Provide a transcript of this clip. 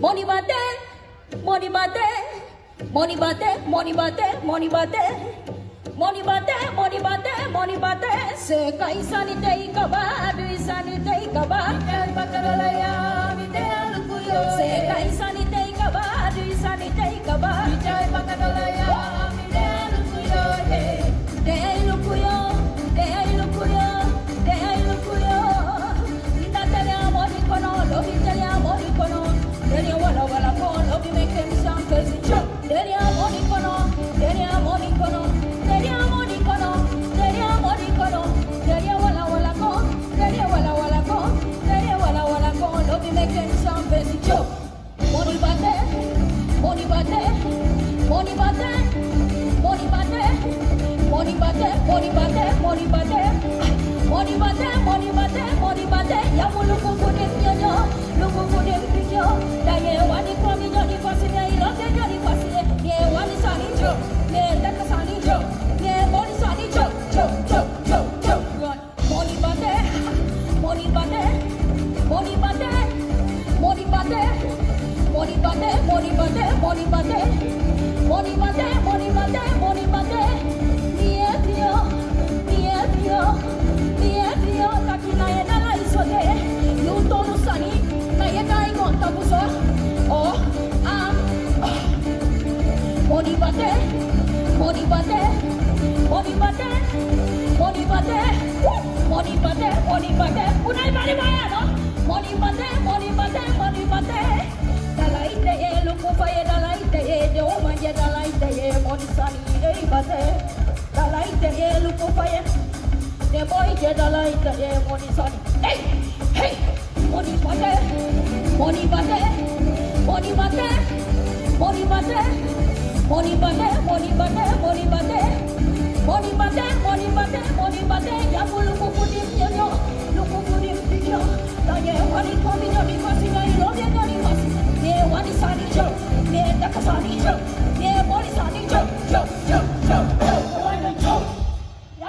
money bate, money bate, money bate, money bate, money bate. Money bate, money bate, money bate. Se kai sani tei kaba, du sani tei kaba. Mitai pakaralaya, mitai alukuyo. Se kai sani tei kaba, du sani tei kaba. Mitai pakaralaya, Money bate, money bate, money bate, money bate, money bate, money bate, money bate, money bate, money bate, money bate. Mie pio, mie pio, mie pio. Taki na ye na la isote, luto no sani, na ye na ingon tabuso. Oh, ah, money bate, money bate, money bate, money bate, money bate, money bate. Unai bari maya no? Money bate, money bate, money bate. onisani ei The dalaite e luko fire. The boy get je dalaite e onisani ei hey hey, oni bate oni bate oni bate oni bate oni bate oni bate